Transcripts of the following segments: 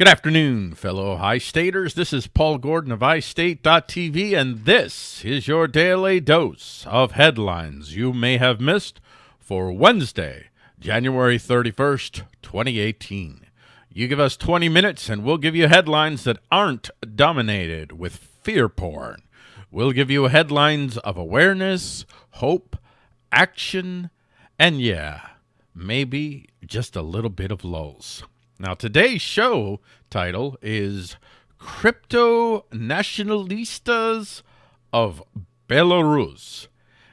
Good afternoon, fellow iStaters. This is Paul Gordon of iState.tv, and this is your daily dose of headlines you may have missed for Wednesday, January 31st, 2018. You give us 20 minutes, and we'll give you headlines that aren't dominated with fear porn. We'll give you headlines of awareness, hope, action, and yeah, maybe just a little bit of lulls. Now, today's show title is Crypto Nationalistas of Belarus.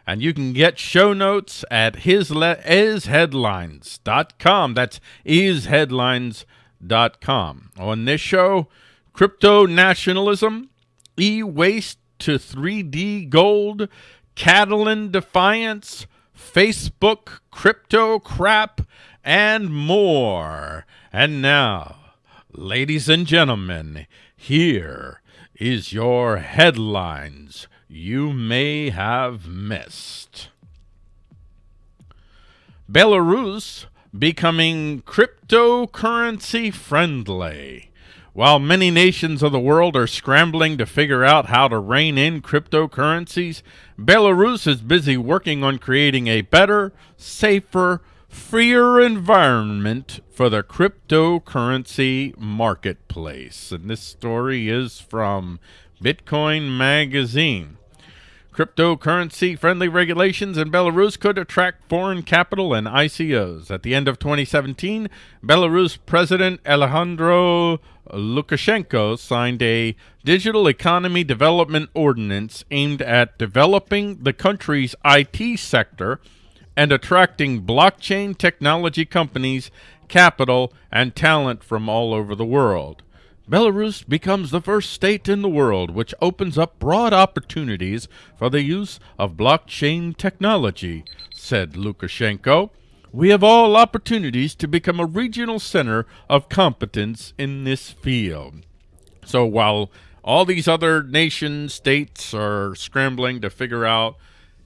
And you can get show notes at isheadlines.com. That's isheadlines.com. On this show, crypto nationalism, e waste to 3D gold, Catalan defiance, Facebook crypto crap, and more. And now, ladies and gentlemen, here is your headlines you may have missed. Belarus becoming cryptocurrency friendly. While many nations of the world are scrambling to figure out how to rein in cryptocurrencies, Belarus is busy working on creating a better, safer, freer environment for the cryptocurrency marketplace. And this story is from Bitcoin Magazine. Cryptocurrency friendly regulations in Belarus could attract foreign capital and ICOs. At the end of 2017, Belarus President Alexander Lukashenko signed a digital economy development ordinance aimed at developing the country's IT sector and attracting blockchain technology companies, capital, and talent from all over the world. Belarus becomes the first state in the world which opens up broad opportunities for the use of blockchain technology, said Lukashenko. We have all opportunities to become a regional center of competence in this field. So while all these other nation states are scrambling to figure out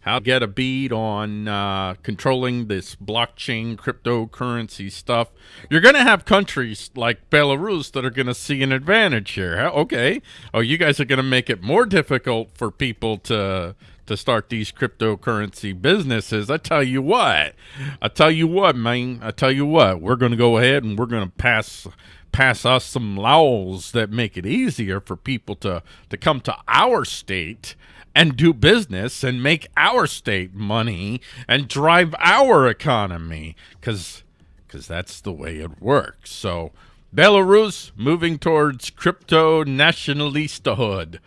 how to get a bead on uh, controlling this blockchain cryptocurrency stuff. You're going to have countries like Belarus that are going to see an advantage here. Okay. Oh, you guys are going to make it more difficult for people to to start these cryptocurrency businesses. I tell you what. I tell you what, man. I tell you what. We're going to go ahead and we're going to pass pass us some laws that make it easier for people to to come to our state and do business and make our state money and drive our economy because because that's the way it works. So Belarus moving towards crypto nationalistahood.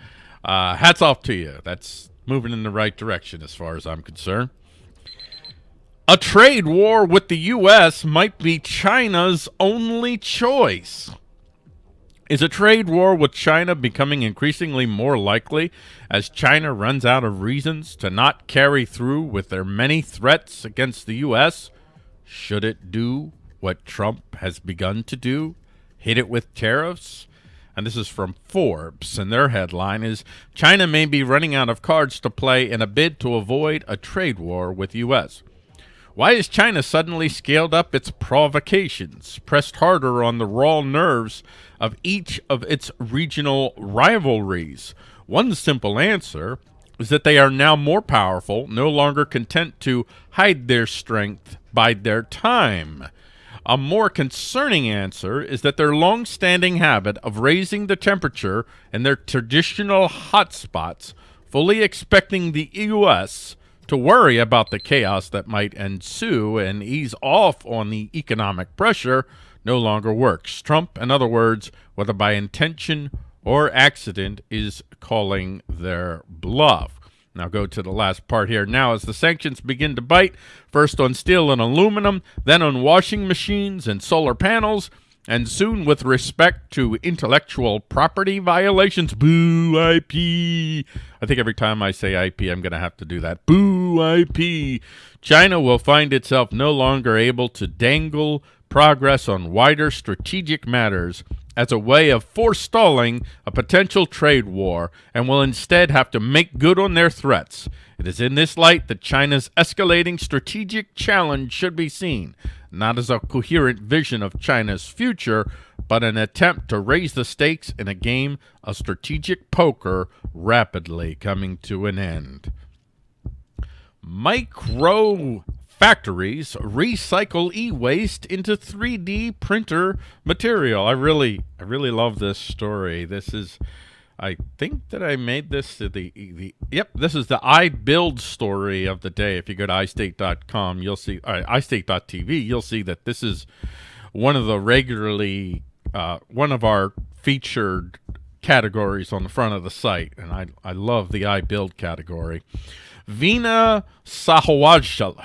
Uh, hats off to you. That's moving in the right direction as far as I'm concerned. A trade war with the U.S. might be China's only choice. Is a trade war with China becoming increasingly more likely as China runs out of reasons to not carry through with their many threats against the U.S.? Should it do what Trump has begun to do? Hit it with tariffs? And this is from Forbes, and their headline is China may be running out of cards to play in a bid to avoid a trade war with U.S. Why has China suddenly scaled up its provocations, pressed harder on the raw nerves of each of its regional rivalries? One simple answer is that they are now more powerful, no longer content to hide their strength, bide their time. A more concerning answer is that their long-standing habit of raising the temperature in their traditional hotspots, fully expecting the U.S to worry about the chaos that might ensue and ease off on the economic pressure no longer works. Trump, in other words, whether by intention or accident, is calling their bluff. Now go to the last part here. Now, as the sanctions begin to bite, first on steel and aluminum, then on washing machines and solar panels, and soon with respect to intellectual property violations. Boo IP. I think every time I say IP, I'm going to have to do that. Boo IP. China will find itself no longer able to dangle progress on wider strategic matters as a way of forestalling a potential trade war and will instead have to make good on their threats. It is in this light that China's escalating strategic challenge should be seen, not as a coherent vision of China's future, but an attempt to raise the stakes in a game of strategic poker rapidly coming to an end. Micro factories recycle e-waste into 3D printer material. I really I really love this story. This is I think that I made this the the yep, this is the I build story of the day. If you go to iState.com, you'll see uh, iState.tv, you'll see that this is one of the regularly uh, one of our featured categories on the front of the site, and I I love the I build category. Veena Sahajwala,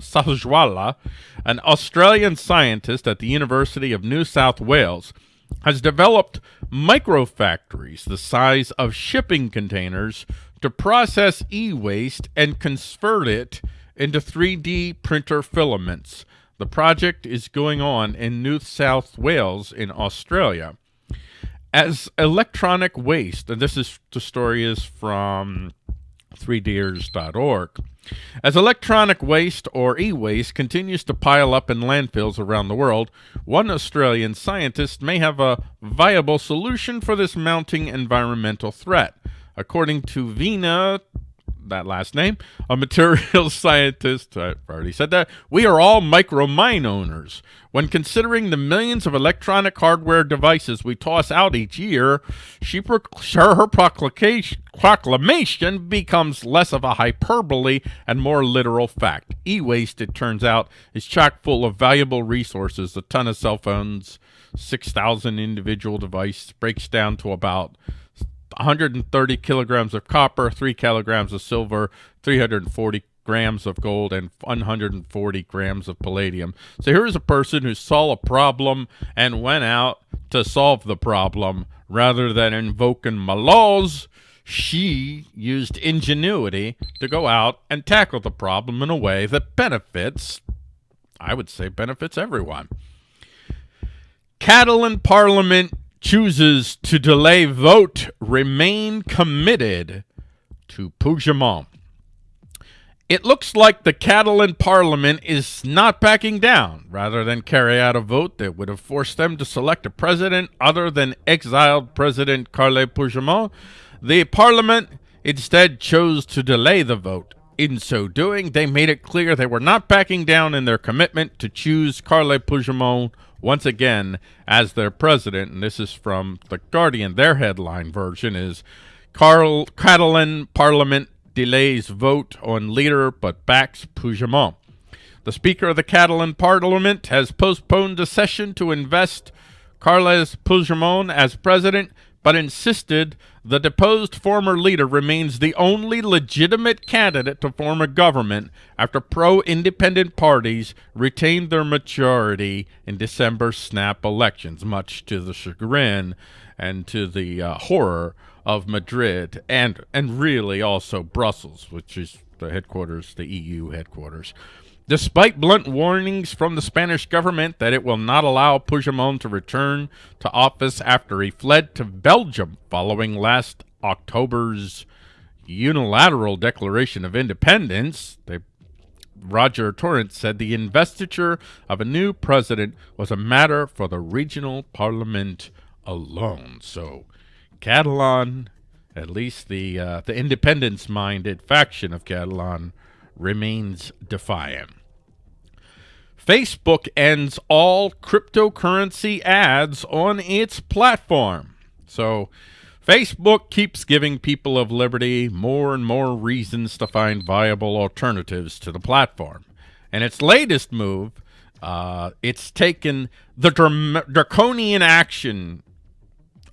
Sahajwala, an Australian scientist at the University of New South Wales, has developed microfactories the size of shipping containers to process e-waste and convert it into 3D printer filaments. The project is going on in New South Wales in Australia. As electronic waste, and this is the story is from 3ders.org. As electronic waste or e-waste continues to pile up in landfills around the world, one Australian scientist may have a viable solution for this mounting environmental threat. According to Veena that last name, a materials scientist, I already said that, we are all micro mine owners. When considering the millions of electronic hardware devices we toss out each year, she her, her proclamation becomes less of a hyperbole and more literal fact. E-waste, it turns out, is chock full of valuable resources, a ton of cell phones, 6,000 individual devices, breaks down to about 130 kilograms of copper, 3 kilograms of silver, 340 grams of gold, and 140 grams of palladium. So here's a person who saw a problem and went out to solve the problem rather than invoking my laws. She used ingenuity to go out and tackle the problem in a way that benefits, I would say, benefits everyone. Catalan Parliament chooses to delay vote remain committed to Puigdemont. It looks like the Catalan parliament is not backing down. Rather than carry out a vote that would have forced them to select a president other than exiled President Carles Puigdemont, the parliament instead chose to delay the vote. In so doing, they made it clear they were not backing down in their commitment to choose Carles Puigdemont once again as their president. And this is from The Guardian. Their headline version is Carl Catalan Parliament delays vote on leader but backs Puigdemont. The Speaker of the Catalan Parliament has postponed a session to invest Carles Puigdemont as president but insisted the deposed former leader remains the only legitimate candidate to form a government after pro-independent parties retained their majority in December snap elections, much to the chagrin and to the uh, horror of Madrid and, and really also Brussels, which is the headquarters, the EU headquarters. Despite blunt warnings from the Spanish government that it will not allow Puigdemont to return to office after he fled to Belgium following last October's unilateral declaration of independence, they, Roger Torrent said the investiture of a new president was a matter for the regional parliament alone. So Catalan, at least the uh, the independence-minded faction of Catalan, remains defiant. Facebook ends all cryptocurrency ads on its platform. So Facebook keeps giving people of liberty more and more reasons to find viable alternatives to the platform. And its latest move, uh, it's taken the draconian action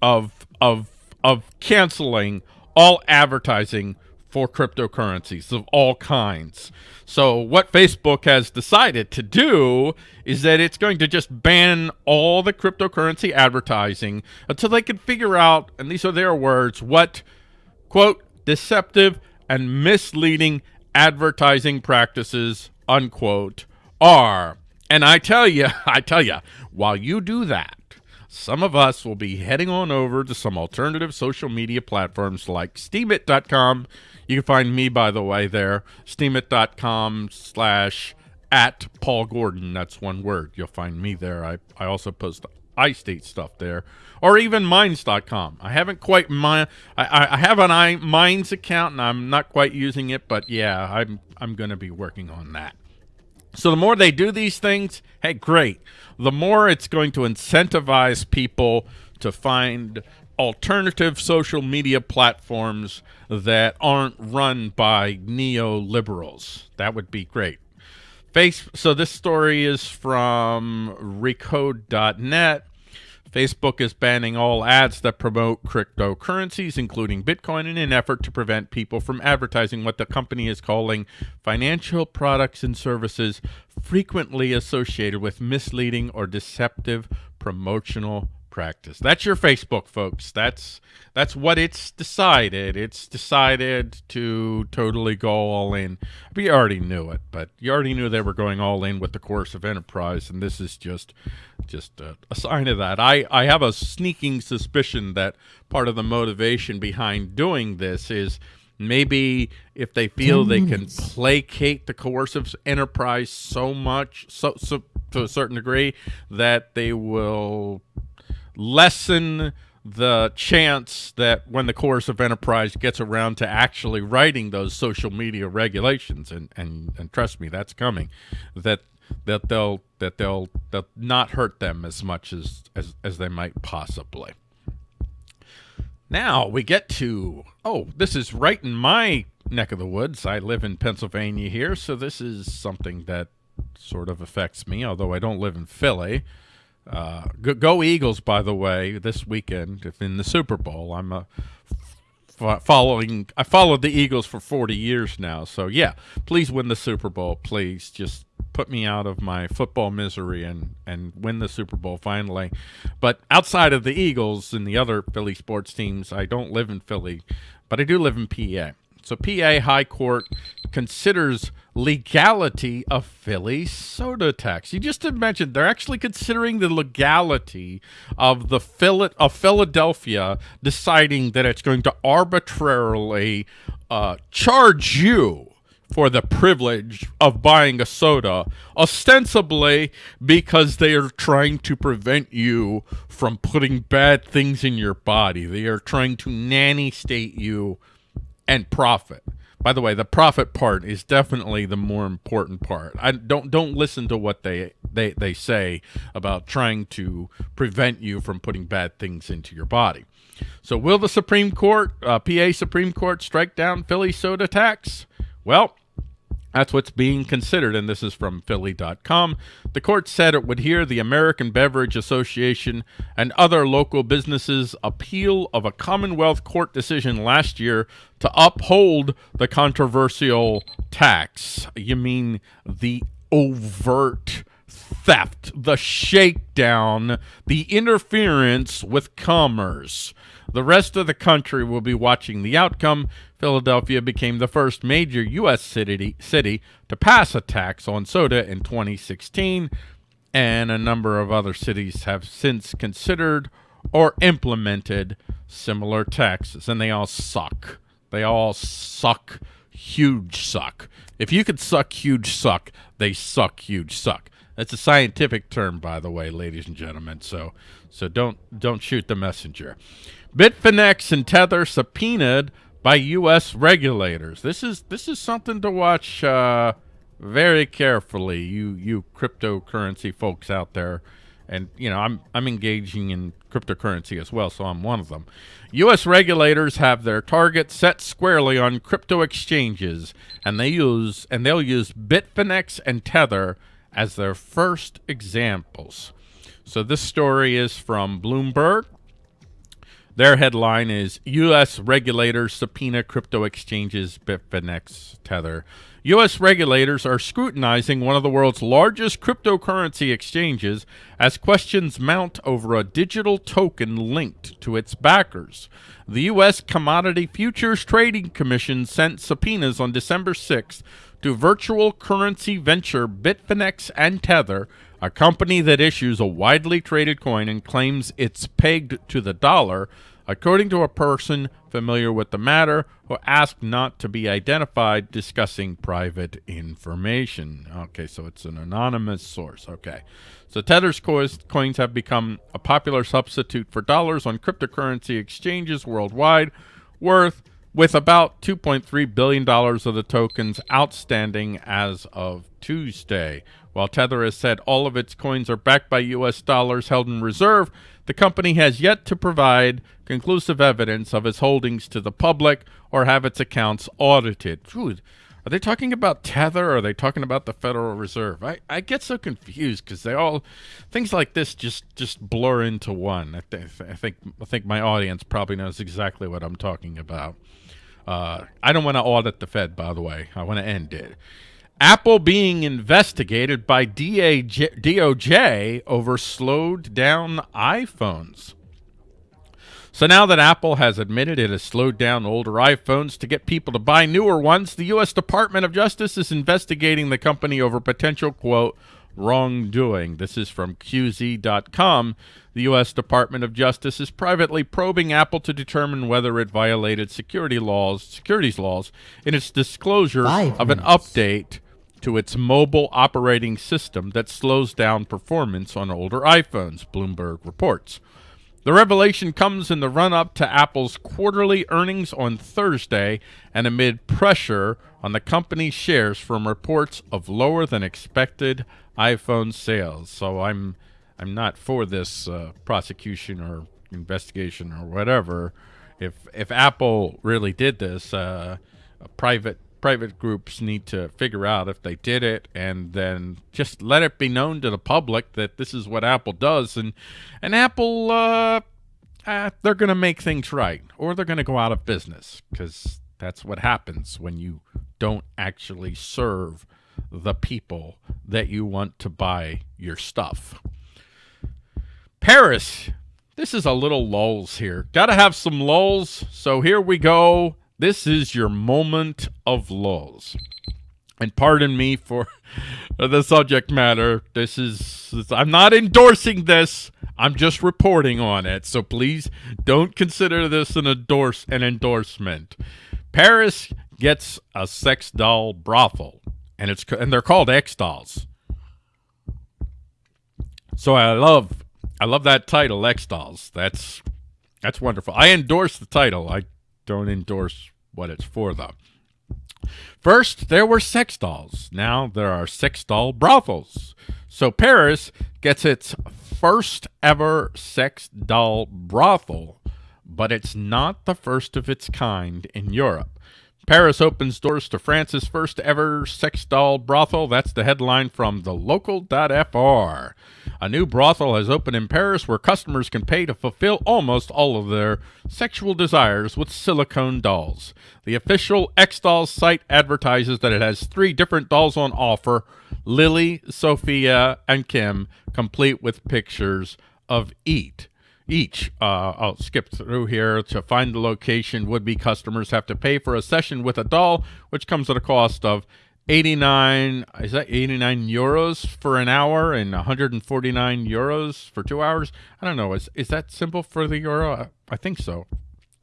of, of, of canceling all advertising for cryptocurrencies of all kinds. So what Facebook has decided to do is that it's going to just ban all the cryptocurrency advertising until they can figure out, and these are their words, what, quote, deceptive and misleading advertising practices, unquote, are. And I tell you, I tell you, while you do that, some of us will be heading on over to some alternative social media platforms like Steemit.com. You can find me, by the way, there, steemit.com slash at Paul Gordon. That's one word. You'll find me there. I, I also post iState stuff there, or even Minds.com. I haven't quite my I, I have an I Minds account and I'm not quite using it, but yeah, I'm I'm going to be working on that. So the more they do these things, hey, great. The more it's going to incentivize people to find alternative social media platforms that aren't run by neoliberals. That would be great. Face, so this story is from recode.net. Facebook is banning all ads that promote cryptocurrencies, including Bitcoin, in an effort to prevent people from advertising what the company is calling financial products and services frequently associated with misleading or deceptive promotional practice. That's your Facebook, folks. That's that's what it's decided. It's decided to totally go all in. We already knew it, but you already knew they were going all in with the coercive enterprise, and this is just just a, a sign of that. I I have a sneaking suspicion that part of the motivation behind doing this is maybe if they feel they can placate the coercive enterprise so much so so to a certain degree that they will lessen the chance that when the coercive enterprise gets around to actually writing those social media regulations and and and trust me that's coming that that they'll that they'll they'll not hurt them as much as as, as they might possibly. Now we get to oh this is right in my neck of the woods. I live in pennsylvania here so this is something that sort of affects me although i don't live in philly uh, go, go, Eagles, by the way, this weekend if in the Super Bowl. I'm a following. I followed the Eagles for 40 years now, so yeah. Please win the Super Bowl, please. Just put me out of my football misery and and win the Super Bowl finally. But outside of the Eagles and the other Philly sports teams, I don't live in Philly, but I do live in PA. So PA High Court considers legality of Philly soda tax. You just mentioned they're actually considering the legality of the Phil of Philadelphia deciding that it's going to arbitrarily uh, charge you for the privilege of buying a soda, ostensibly because they are trying to prevent you from putting bad things in your body. They are trying to nanny state you and profit. By the way, the profit part is definitely the more important part. I don't don't listen to what they they they say about trying to prevent you from putting bad things into your body. So, will the Supreme Court, uh, PA Supreme Court, strike down Philly soda tax? Well, that's what's being considered, and this is from Philly.com. The court said it would hear the American Beverage Association and other local businesses' appeal of a Commonwealth Court decision last year to uphold the controversial tax. You mean the overt theft, the shakedown, the interference with commerce. The rest of the country will be watching the outcome. Philadelphia became the first major U.S. city, city to pass a tax on soda in 2016, and a number of other cities have since considered or implemented similar taxes, and they all suck. They all suck, huge suck. If you could suck huge suck, they suck huge suck. That's a scientific term, by the way, ladies and gentlemen. So, so don't don't shoot the messenger. Bitfinex and Tether subpoenaed by U.S. regulators. This is this is something to watch uh, very carefully. You you cryptocurrency folks out there, and you know I'm I'm engaging in cryptocurrency as well, so I'm one of them. U.S. regulators have their target set squarely on crypto exchanges, and they use and they'll use Bitfinex and Tether as their first examples. So this story is from Bloomberg. Their headline is U.S. regulators subpoena crypto exchanges Bitfinex Tether. U.S. regulators are scrutinizing one of the world's largest cryptocurrency exchanges as questions mount over a digital token linked to its backers. The U.S. Commodity Futures Trading Commission sent subpoenas on December 6th to virtual currency venture Bitfinex and Tether, a company that issues a widely traded coin and claims it's pegged to the dollar, according to a person familiar with the matter who asked not to be identified discussing private information. Okay, so it's an anonymous source. Okay. So Tether's coins have become a popular substitute for dollars on cryptocurrency exchanges worldwide, worth with about $2.3 billion of the tokens outstanding as of Tuesday. While Tether has said all of its coins are backed by U.S. dollars held in reserve, the company has yet to provide conclusive evidence of its holdings to the public or have its accounts audited. Dude, are they talking about Tether or are they talking about the Federal Reserve? I, I get so confused because they all things like this just just blur into one. I, th I think I think my audience probably knows exactly what I'm talking about. Uh, I don't want to audit the Fed, by the way. I want to end it. Apple being investigated by DOJ over slowed down iPhones. So now that Apple has admitted it has slowed down older iPhones to get people to buy newer ones, the U.S. Department of Justice is investigating the company over potential, quote, wrongdoing. This is from QZ.com. The U.S. Department of Justice is privately probing Apple to determine whether it violated security laws, securities laws in its disclosure Five of minutes. an update to its mobile operating system that slows down performance on older iPhones, Bloomberg reports. The revelation comes in the run-up to Apple's quarterly earnings on Thursday and amid pressure on the company's shares from reports of lower than expected iPhone sales. So I'm I'm not for this uh, prosecution or investigation or whatever. If if Apple really did this, uh, a private private groups need to figure out if they did it and then just let it be known to the public that this is what Apple does and and Apple uh, uh they're going to make things right or they're going to go out of business cuz that's what happens when you don't actually serve the people that you want to buy your stuff. Paris, this is a little lulls here. Got to have some lulls, so here we go. This is your moment of lulls. And pardon me for the subject matter. This is, I'm not endorsing this. I'm just reporting on it. So please don't consider this an endorse an endorsement. Paris gets a sex doll brothel, and it's and they're called X dolls. So I love I love that title, X dolls. That's that's wonderful. I endorse the title. I don't endorse what it's for, though. First, there were sex dolls. Now there are sex doll brothels. So Paris gets its first ever sex doll brothel, but it's not the first of its kind in Europe. Paris opens doors to France's first ever sex doll brothel. That's the headline from the local.fr. A new brothel has opened in Paris where customers can pay to fulfill almost all of their sexual desires with silicone dolls. The official X Dolls site advertises that it has three different dolls on offer, Lily, Sophia, and Kim, complete with pictures of each each. Uh, I'll skip through here to find the location. Would-be customers have to pay for a session with a doll, which comes at a cost of 89 is that 89 euros for an hour and 149 euros for two hours? I don't know. Is is that simple for the euro? I, I think so.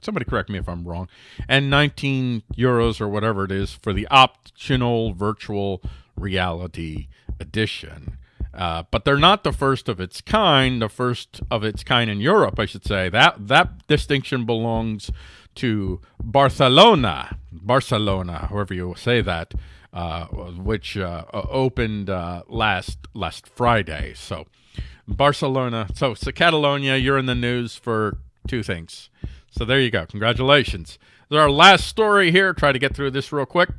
Somebody correct me if i'm wrong. And 19 euros or whatever it is for the optional virtual reality edition uh, but they're not the first of its kind, the first of its kind in Europe, I should say. That that distinction belongs to Barcelona, Barcelona, however you say that, uh, which uh, opened uh, last last Friday. So Barcelona, so, so Catalonia, you're in the news for two things. So there you go. Congratulations. This our last story here. Try to get through this real quick.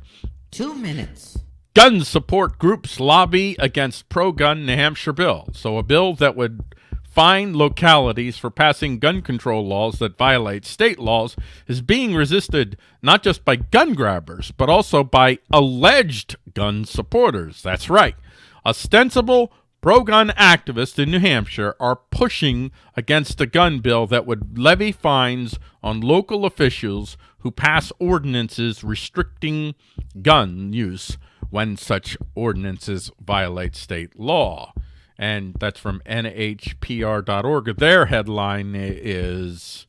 Two minutes. Gun support groups lobby against pro-gun New Hampshire bill. So a bill that would fine localities for passing gun control laws that violate state laws is being resisted not just by gun grabbers, but also by alleged gun supporters. That's right. Ostensible pro-gun activists in New Hampshire are pushing against a gun bill that would levy fines on local officials who pass ordinances restricting gun use when such ordinances violate state law. And that's from NHPR.org. Their headline is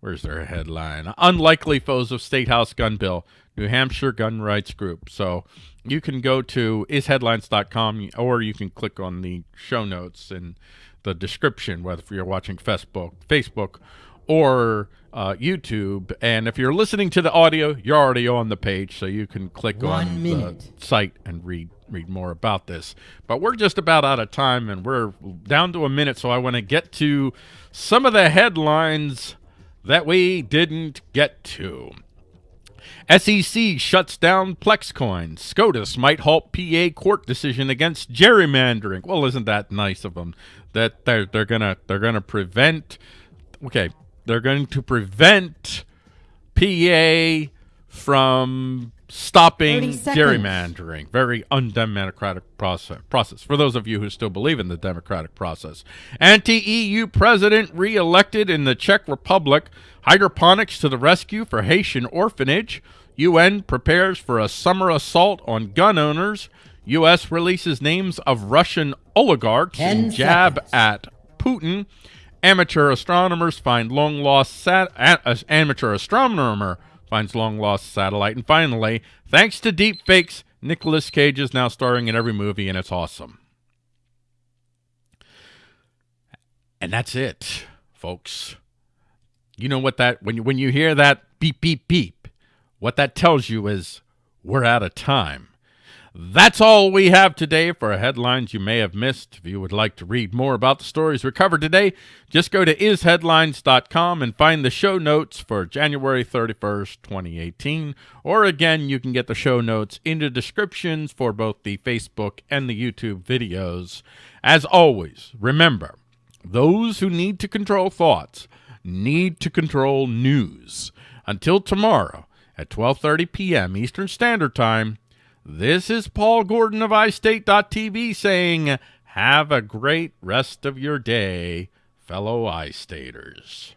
Where's their headline? Unlikely foes of State House gun bill. New Hampshire gun rights group. So you can go to isheadlines.com or you can click on the show notes in the description, whether you're watching Facebook, Facebook or uh, YouTube. And if you're listening to the audio, you're already on the page, so you can click One on minute. the site and read read more about this. But we're just about out of time, and we're down to a minute, so I want to get to some of the headlines that we didn't get to. SEC shuts down Plexcoin. SCOTUS might halt PA court decision against gerrymandering. Well, isn't that nice of them? That they're they're gonna they're gonna prevent. Okay, they're going to prevent PA from stopping gerrymandering. Very undemocratic process. Process for those of you who still believe in the democratic process. Anti-EU president re-elected in the Czech Republic. Hydroponics to the rescue for Haitian orphanage. UN prepares for a summer assault on gun owners. U.S. releases names of Russian oligarchs and jab seconds. at Putin. Amateur astronomers find long lost sat. uh, amateur astronomer finds long lost satellite. And finally, thanks to deep fakes, Nicolas Cage is now starring in every movie, and it's awesome. And that's it, folks. You know what that when you when you hear that beep beep beep, what that tells you is we're out of time. That's all we have today for headlines you may have missed. If you would like to read more about the stories we covered today, just go to isheadlines.com and find the show notes for January 31st, 2018. Or again, you can get the show notes in the descriptions for both the Facebook and the YouTube videos. As always, remember, those who need to control thoughts need to control news. Until tomorrow at 12:30 p.m. Eastern Standard Time, this is Paul Gordon of iState.tv saying, have a great rest of your day, fellow iStaters.